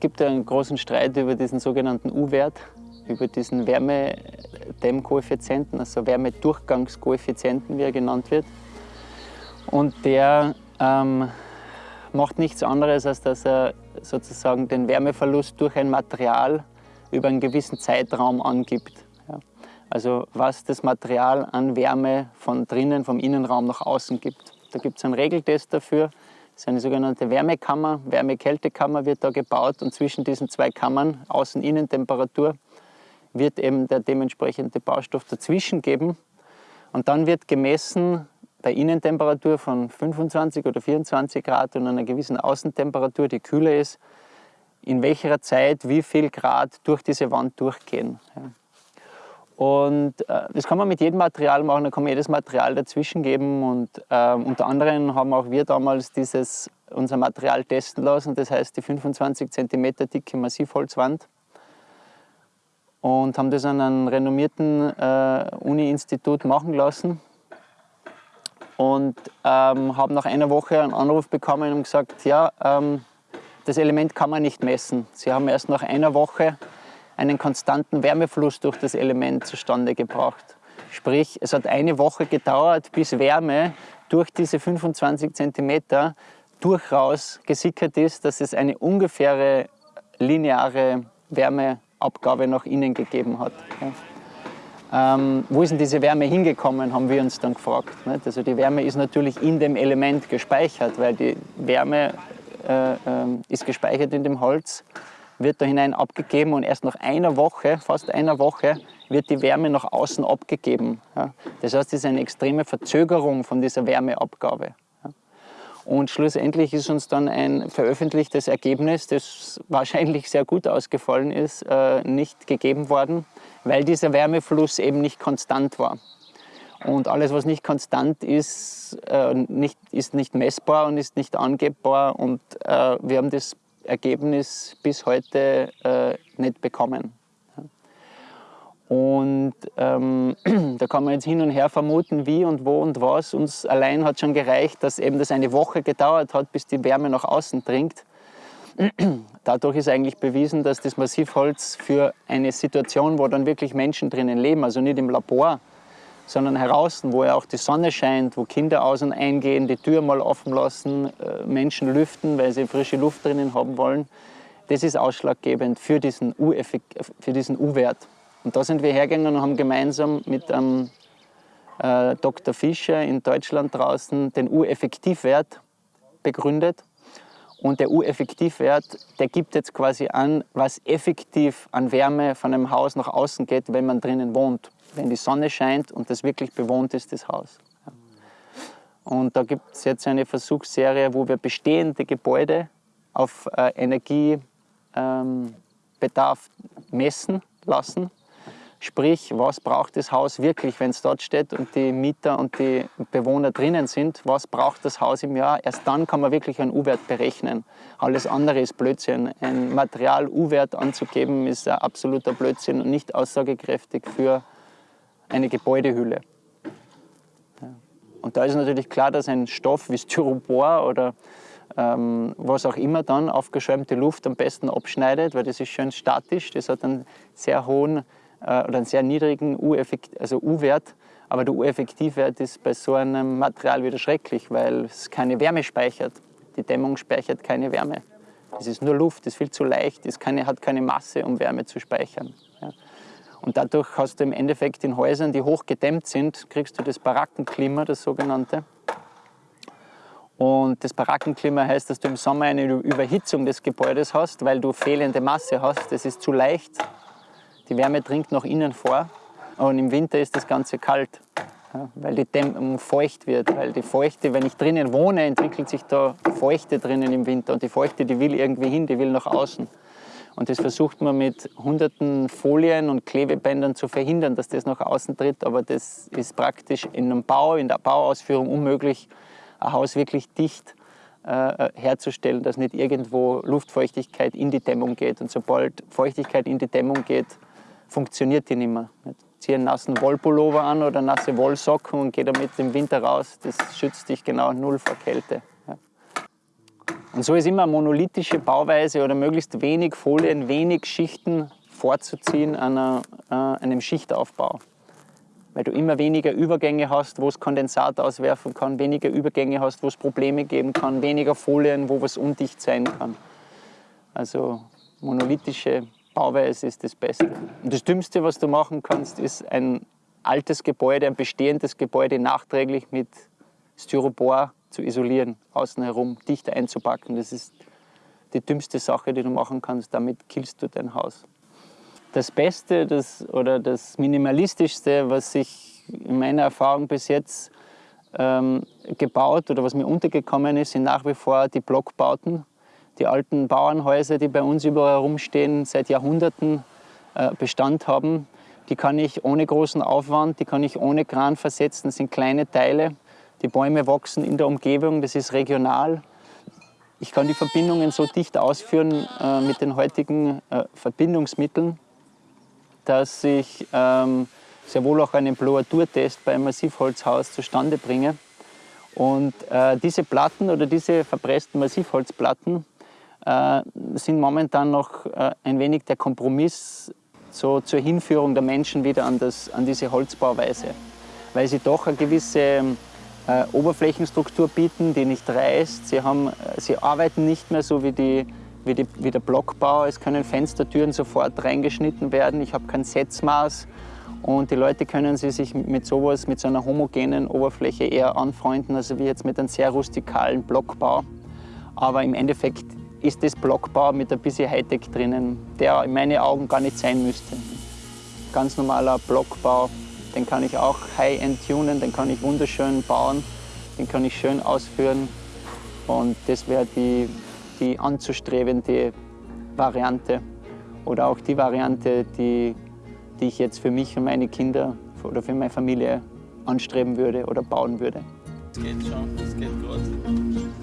gibt einen großen Streit über diesen sogenannten U-Wert, über diesen Wärmedämmkoeffizienten, also Wärmedurchgangskoeffizienten, wie er genannt wird. Und der ähm, macht nichts anderes, als dass er sozusagen den Wärmeverlust durch ein Material über einen gewissen Zeitraum angibt. Ja. Also was das Material an Wärme von drinnen, vom Innenraum nach außen gibt. Da gibt es einen Regeltest dafür. Das ist eine sogenannte Wärmekammer, Wärme-Kältekammer wird da gebaut und zwischen diesen zwei Kammern, Außen-Innentemperatur, wird eben der dementsprechende Baustoff dazwischen geben. Und dann wird gemessen bei Innentemperatur von 25 oder 24 Grad und einer gewissen Außentemperatur, die kühler ist, in welcher Zeit wie viel Grad durch diese Wand durchgehen. Und äh, das kann man mit jedem Material machen, da kann man jedes Material dazwischen geben. Und äh, unter anderem haben auch wir damals dieses, unser Material testen lassen, das heißt die 25 cm dicke Massivholzwand. Und haben das an einem renommierten äh, Uni-Institut machen lassen. Und ähm, haben nach einer Woche einen Anruf bekommen und gesagt, ja, ähm, das Element kann man nicht messen. Sie haben erst nach einer Woche einen konstanten Wärmefluss durch das Element zustande gebracht. Sprich, es hat eine Woche gedauert, bis Wärme durch diese 25 cm durchaus gesickert ist, dass es eine ungefähre lineare Wärmeabgabe nach innen gegeben hat. Ähm, wo ist denn diese Wärme hingekommen, haben wir uns dann gefragt. Nicht? Also die Wärme ist natürlich in dem Element gespeichert, weil die Wärme äh, äh, ist gespeichert in dem Holz wird da hinein abgegeben und erst nach einer Woche, fast einer Woche, wird die Wärme nach außen abgegeben. Das heißt, es ist eine extreme Verzögerung von dieser Wärmeabgabe. Und schlussendlich ist uns dann ein veröffentlichtes Ergebnis, das wahrscheinlich sehr gut ausgefallen ist, äh, nicht gegeben worden, weil dieser Wärmefluss eben nicht konstant war. Und alles, was nicht konstant ist, äh, nicht, ist nicht messbar und ist nicht angebbar. Und äh, wir haben das Ergebnis bis heute äh, nicht bekommen. Und ähm, da kann man jetzt hin und her vermuten, wie und wo und was. Uns allein hat schon gereicht, dass eben das eine Woche gedauert hat, bis die Wärme nach außen dringt. Dadurch ist eigentlich bewiesen, dass das Massivholz für eine Situation, wo dann wirklich Menschen drinnen leben, also nicht im Labor, sondern heraus, wo ja auch die Sonne scheint, wo Kinder aus- und eingehen, die Tür mal offen lassen, äh, Menschen lüften, weil sie frische Luft drinnen haben wollen. Das ist ausschlaggebend für diesen U-Wert. Und da sind wir hergegangen und haben gemeinsam mit ähm, äh, Dr. Fischer in Deutschland draußen den U-Effektivwert begründet. Und der U-Effektivwert, der gibt jetzt quasi an, was effektiv an Wärme von einem Haus nach außen geht, wenn man drinnen wohnt wenn die Sonne scheint und das wirklich bewohnt ist, das Haus. Und da gibt es jetzt eine Versuchsserie, wo wir bestehende Gebäude auf äh, Energiebedarf ähm, messen lassen. Sprich, was braucht das Haus wirklich, wenn es dort steht und die Mieter und die Bewohner drinnen sind, was braucht das Haus im Jahr? Erst dann kann man wirklich einen U-Wert berechnen. Alles andere ist Blödsinn. Ein Material-U-Wert anzugeben ist ein absoluter Blödsinn und nicht aussagekräftig für eine Gebäudehülle. Und da ist natürlich klar, dass ein Stoff wie Styropor oder ähm, was auch immer dann aufgeschäumte Luft am besten abschneidet, weil das ist schön statisch, das hat einen sehr hohen äh, oder einen sehr niedrigen U-Wert, also aber der U-Effektivwert ist bei so einem Material wieder schrecklich, weil es keine Wärme speichert. Die Dämmung speichert keine Wärme. Es ist nur Luft, es ist viel zu leicht, es hat keine Masse, um Wärme zu speichern. Ja. Und dadurch hast du im Endeffekt in Häusern, die hoch gedämmt sind, kriegst du das Barackenklima, das sogenannte. Und das Barackenklima heißt, dass du im Sommer eine Überhitzung des Gebäudes hast, weil du fehlende Masse hast. Das ist zu leicht. Die Wärme dringt nach innen vor. Und im Winter ist das Ganze kalt, weil die Dämmung feucht wird. Weil die Feuchte, wenn ich drinnen wohne, entwickelt sich da Feuchte drinnen im Winter. Und die Feuchte, die will irgendwie hin, die will nach außen. Und das versucht man mit hunderten Folien und Klebebändern zu verhindern, dass das nach außen tritt. Aber das ist praktisch in einem Bau, in der Bauausführung unmöglich, ein Haus wirklich dicht äh, herzustellen, dass nicht irgendwo Luftfeuchtigkeit in die Dämmung geht. Und sobald Feuchtigkeit in die Dämmung geht, funktioniert die nicht mehr. Zieh einen nassen Wollpullover an oder nasse Wollsocken und geh damit im Winter raus. Das schützt dich genau null vor Kälte. Und so ist immer monolithische Bauweise oder möglichst wenig Folien, wenig Schichten vorzuziehen an äh, einem Schichtaufbau. Weil du immer weniger Übergänge hast, wo es Kondensat auswerfen kann, weniger Übergänge hast, wo es Probleme geben kann, weniger Folien, wo was undicht sein kann. Also monolithische Bauweise ist das Beste. Und das Dümmste, was du machen kannst, ist ein altes Gebäude, ein bestehendes Gebäude nachträglich mit Styropor zu isolieren, außen herum dicht einzupacken. Das ist die dümmste Sache, die du machen kannst. Damit killst du dein Haus. Das Beste das, oder das Minimalistischste, was ich in meiner Erfahrung bis jetzt ähm, gebaut oder was mir untergekommen ist, sind nach wie vor die Blockbauten. Die alten Bauernhäuser, die bei uns überall herumstehen, seit Jahrhunderten äh, Bestand haben. Die kann ich ohne großen Aufwand, die kann ich ohne Kran versetzen. Das sind kleine Teile, die Bäume wachsen in der Umgebung, das ist regional. Ich kann die Verbindungen so dicht ausführen äh, mit den heutigen äh, Verbindungsmitteln, dass ich ähm, sehr wohl auch einen Bloaturtest beim Massivholzhaus zustande bringe. Und äh, diese Platten oder diese verpressten Massivholzplatten sind momentan noch äh, ein wenig der Kompromiss so zur Hinführung der Menschen wieder an, das, an diese Holzbauweise, weil sie doch eine gewisse äh, Oberflächenstruktur bieten, die nicht reißt. Sie, haben, äh, sie arbeiten nicht mehr so wie, die, wie, die, wie der Blockbau. Es können Fenstertüren sofort reingeschnitten werden. Ich habe kein Setzmaß. Und die Leute können sie sich mit sowas, mit so einer homogenen Oberfläche eher anfreunden, also wie jetzt mit einem sehr rustikalen Blockbau. Aber im Endeffekt ist das Blockbau mit ein bisschen Hightech drinnen, der in meinen Augen gar nicht sein müsste. Ganz normaler Blockbau den kann ich auch high-end tunen, den kann ich wunderschön bauen, den kann ich schön ausführen. Und das wäre die, die anzustrebende Variante oder auch die Variante, die, die ich jetzt für mich und meine Kinder oder für meine Familie anstreben würde oder bauen würde. Das geht schon, das geht gut.